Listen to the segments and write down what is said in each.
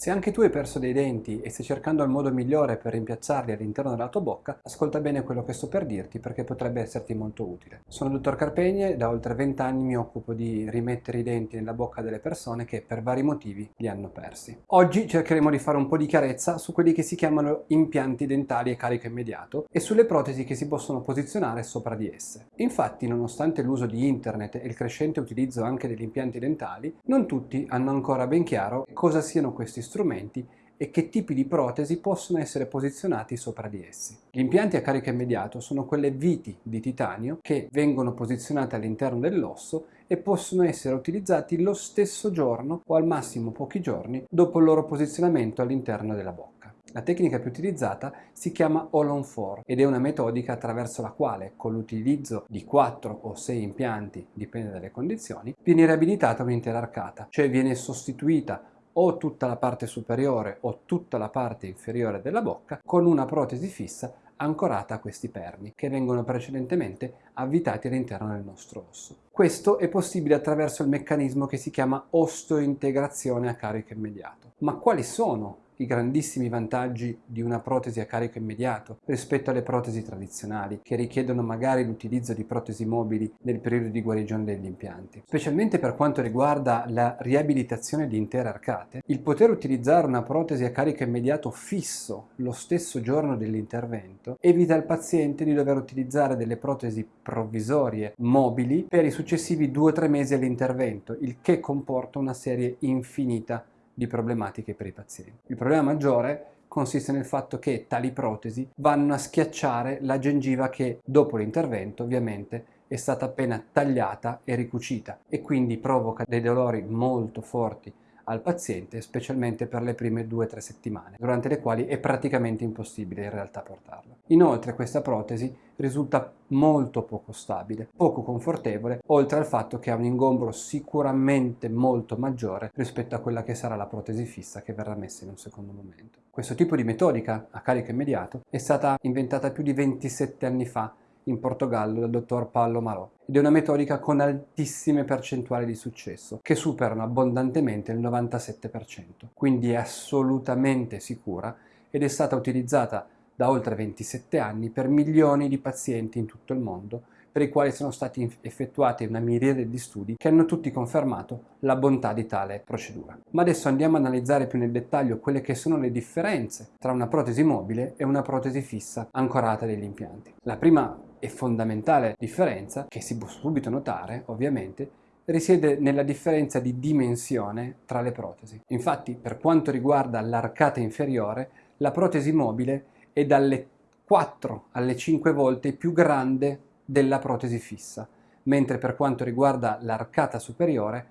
Se anche tu hai perso dei denti e stai cercando il modo migliore per rimpiazzarli all'interno della tua bocca, ascolta bene quello che sto per dirti perché potrebbe esserti molto utile. Sono il dottor Carpegne e da oltre 20 anni mi occupo di rimettere i denti nella bocca delle persone che per vari motivi li hanno persi. Oggi cercheremo di fare un po' di chiarezza su quelli che si chiamano impianti dentali a carico immediato e sulle protesi che si possono posizionare sopra di esse. Infatti, nonostante l'uso di internet e il crescente utilizzo anche degli impianti dentali, non tutti hanno ancora ben chiaro cosa siano questi strumenti e che tipi di protesi possono essere posizionati sopra di essi. Gli impianti a carico immediato sono quelle viti di titanio che vengono posizionate all'interno dell'osso e possono essere utilizzati lo stesso giorno o al massimo pochi giorni dopo il loro posizionamento all'interno della bocca. La tecnica più utilizzata si chiama All on 4 ed è una metodica attraverso la quale, con l'utilizzo di 4 o 6 impianti, dipende dalle condizioni, viene riabilitata un'intera arcata, cioè viene sostituita o tutta la parte superiore o tutta la parte inferiore della bocca con una protesi fissa ancorata a questi perni che vengono precedentemente avvitati all'interno del nostro osso. Questo è possibile attraverso il meccanismo che si chiama osteointegrazione a carico immediato. Ma quali sono i grandissimi vantaggi di una protesi a carico immediato rispetto alle protesi tradizionali che richiedono magari l'utilizzo di protesi mobili nel periodo di guarigione degli impianti. Specialmente per quanto riguarda la riabilitazione di intere arcate, il poter utilizzare una protesi a carico immediato fisso lo stesso giorno dell'intervento evita al paziente di dover utilizzare delle protesi provvisorie mobili per i successivi 2-3 mesi all'intervento, il che comporta una serie infinita di problematiche per i pazienti. Il problema maggiore consiste nel fatto che tali protesi vanno a schiacciare la gengiva che dopo l'intervento ovviamente è stata appena tagliata e ricucita e quindi provoca dei dolori molto forti al paziente, specialmente per le prime 2-3 settimane, durante le quali è praticamente impossibile in realtà portarla. Inoltre questa protesi risulta molto poco stabile, poco confortevole, oltre al fatto che ha un ingombro sicuramente molto maggiore rispetto a quella che sarà la protesi fissa che verrà messa in un secondo momento. Questo tipo di metodica a carico immediato è stata inventata più di 27 anni fa in Portogallo dal dottor Paolo Marò ed è una metodica con altissime percentuali di successo che superano abbondantemente il 97%, quindi è assolutamente sicura ed è stata utilizzata da oltre 27 anni per milioni di pazienti in tutto il mondo per i quali sono stati effettuati una miriade di studi che hanno tutti confermato la bontà di tale procedura. Ma adesso andiamo a analizzare più nel dettaglio quelle che sono le differenze tra una protesi mobile e una protesi fissa ancorata degli impianti. La prima e fondamentale differenza, che si può subito notare ovviamente, risiede nella differenza di dimensione tra le protesi. Infatti, per quanto riguarda l'arcata inferiore, la protesi mobile è dalle 4 alle 5 volte più grande della protesi fissa, mentre per quanto riguarda l'arcata superiore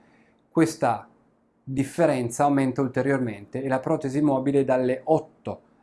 questa differenza aumenta ulteriormente e la protesi mobile è dalle 8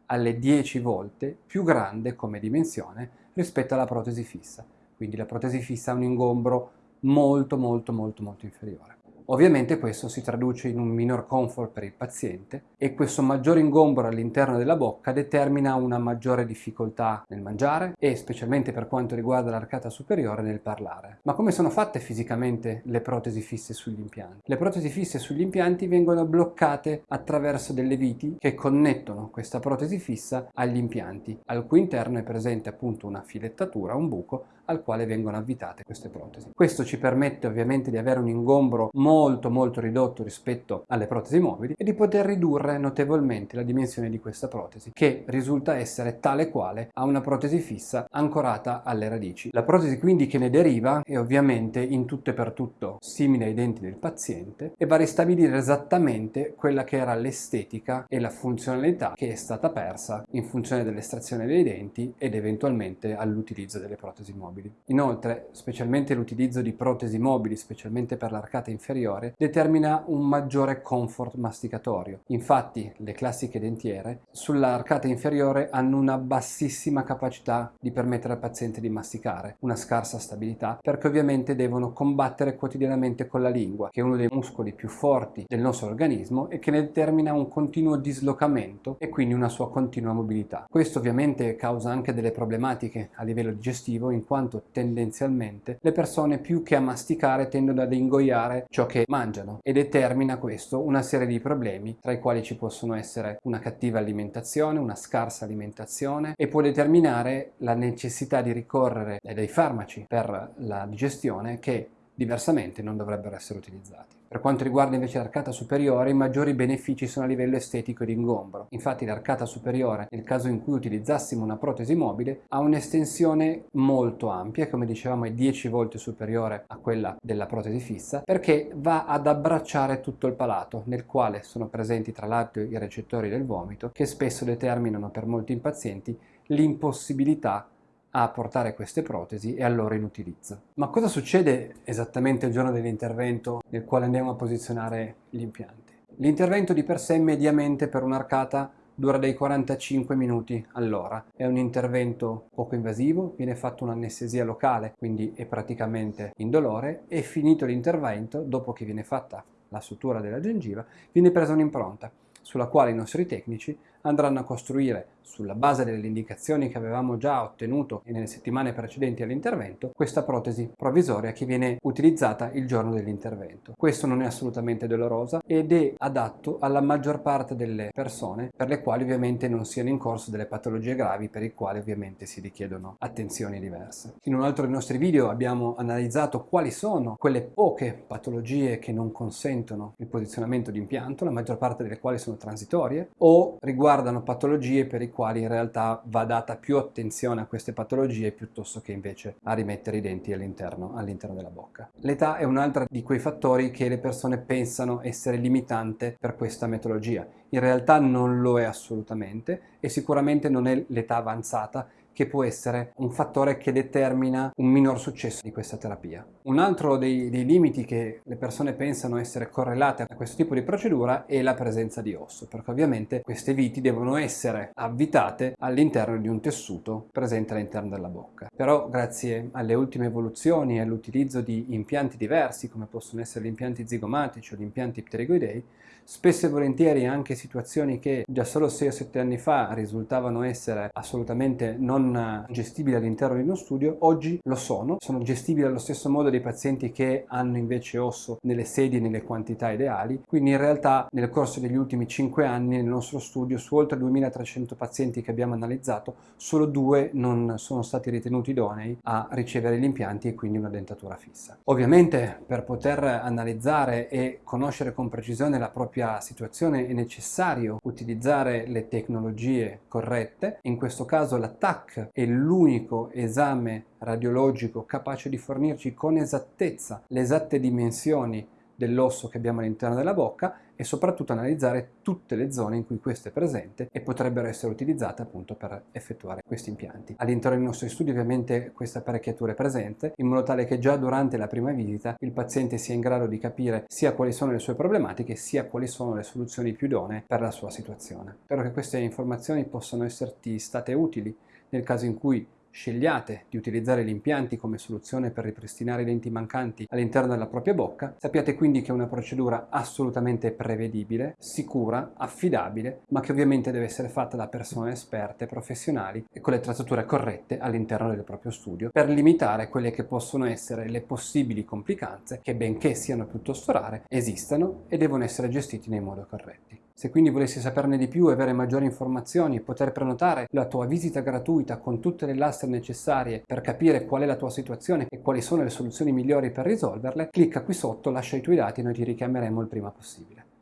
alle 10 volte più grande come dimensione rispetto alla protesi fissa. Quindi la protesi fissa ha un ingombro molto molto molto molto inferiore. Ovviamente questo si traduce in un minor comfort per il paziente e questo maggiore ingombro all'interno della bocca determina una maggiore difficoltà nel mangiare e specialmente per quanto riguarda l'arcata superiore nel parlare. Ma come sono fatte fisicamente le protesi fisse sugli impianti? Le protesi fisse sugli impianti vengono bloccate attraverso delle viti che connettono questa protesi fissa agli impianti, al cui interno è presente appunto una filettatura, un buco al quale vengono avvitate queste protesi. Questo ci permette ovviamente di avere un ingombro molto molto ridotto rispetto alle protesi mobili e di poter ridurre notevolmente la dimensione di questa protesi che risulta essere tale quale a una protesi fissa ancorata alle radici. La protesi quindi che ne deriva è ovviamente in tutto e per tutto simile ai denti del paziente e va a ristabilire esattamente quella che era l'estetica e la funzionalità che è stata persa in funzione dell'estrazione dei denti ed eventualmente all'utilizzo delle protesi mobili mobili. Inoltre, specialmente l'utilizzo di protesi mobili, specialmente per l'arcata inferiore, determina un maggiore comfort masticatorio. Infatti, le classiche dentiere sull'arcata inferiore hanno una bassissima capacità di permettere al paziente di masticare, una scarsa stabilità, perché ovviamente devono combattere quotidianamente con la lingua, che è uno dei muscoli più forti del nostro organismo e che ne determina un continuo dislocamento e quindi una sua continua mobilità. Questo ovviamente causa anche delle problematiche a livello digestivo in quanto quanto tendenzialmente le persone più che a masticare tendono ad ingoiare ciò che mangiano e determina questo una serie di problemi tra i quali ci possono essere una cattiva alimentazione, una scarsa alimentazione e può determinare la necessità di ricorrere dai farmaci per la digestione che diversamente non dovrebbero essere utilizzati. Per quanto riguarda invece l'arcata superiore, i maggiori benefici sono a livello estetico e di ingombro. Infatti l'arcata superiore, nel caso in cui utilizzassimo una protesi mobile, ha un'estensione molto ampia, come dicevamo è 10 volte superiore a quella della protesi fissa, perché va ad abbracciare tutto il palato, nel quale sono presenti tra l'altro i recettori del vomito, che spesso determinano per molti pazienti l'impossibilità a portare queste protesi e al loro inutilizzo. Ma cosa succede esattamente il giorno dell'intervento nel quale andiamo a posizionare gli impianti? L'intervento di per sé mediamente per un'arcata dura dai 45 minuti all'ora. È un intervento poco invasivo, viene fatta un'anestesia locale, quindi è praticamente indolore e finito l'intervento, dopo che viene fatta la sutura della gengiva, viene presa un'impronta sulla quale i nostri tecnici andranno a costruire sulla base delle indicazioni che avevamo già ottenuto nelle settimane precedenti all'intervento, questa protesi provvisoria che viene utilizzata il giorno dell'intervento. Questo non è assolutamente dolorosa ed è adatto alla maggior parte delle persone per le quali ovviamente non siano in corso delle patologie gravi per i quali ovviamente si richiedono attenzioni diverse. In un altro dei nostri video abbiamo analizzato quali sono quelle poche patologie che non consentono il posizionamento di impianto, la maggior parte delle quali sono transitorie o riguardano riguardano patologie per i quali in realtà va data più attenzione a queste patologie piuttosto che invece a rimettere i denti all'interno all della bocca. L'età è un'altra di quei fattori che le persone pensano essere limitante per questa metodologia. In realtà non lo è assolutamente e sicuramente non è l'età avanzata che può essere un fattore che determina un minor successo di questa terapia. Un altro dei, dei, limiti che le persone pensano essere correlate a questo tipo di procedura è la presenza di osso, perché ovviamente queste viti devono essere avvitate all'interno di un tessuto presente all'interno della bocca. Però grazie alle ultime evoluzioni e all'utilizzo di impianti diversi, come possono essere gli impianti zigomatici o gli impianti pteregoidei, spesso e volentieri anche situazioni che già solo 6 o 7 anni fa risultavano essere assolutamente non gestibili all'interno di uno studio, oggi lo sono, sono gestibili allo stesso modo dei pazienti che hanno invece osso nelle sedi e nelle quantità ideali, quindi in realtà nel corso degli ultimi 5 anni nel nostro studio su oltre 2300 pazienti che abbiamo analizzato, solo due non sono stati ritenuti idonei a ricevere gli impianti e quindi una dentatura fissa. Ovviamente per poter analizzare e conoscere con precisione la propria situazione è necessario utilizzare le tecnologie corrette, in questo caso la TAC è l'unico esame radiologico capace di fornirci con esattezza le esatte dimensioni dell'osso che abbiamo all'interno della bocca e soprattutto analizzare tutte le zone in cui questo è presente e potrebbero essere utilizzate appunto per effettuare questi impianti. All'interno dei nostri studi ovviamente questa apparecchiatura è presente in modo tale che già durante la prima visita il paziente sia in grado di capire sia quali sono le sue problematiche sia quali sono le soluzioni più idonee per la sua situazione. Spero che queste informazioni possano esserti state utili nel caso in cui scegliate di utilizzare gli impianti come soluzione per ripristinare i denti mancanti all'interno della propria bocca, sappiate quindi che è una procedura assolutamente prevedibile, sicura, affidabile, ma che ovviamente deve essere fatta da persone esperte, professionali e con le attrezzature corrette all'interno del proprio studio per limitare quelle che possono essere le possibili complicanze che benché siano piuttosto rare, esistono e devono essere gestiti nei modi corretti. Se quindi volessi saperne di più e avere maggiori informazioni e poter prenotare la tua visita gratuita con tutte le lastre necessarie per capire qual è la tua situazione e quali sono le soluzioni migliori per risolverle, clicca qui sotto, lascia i tuoi dati e noi ti richiameremo il prima possibile.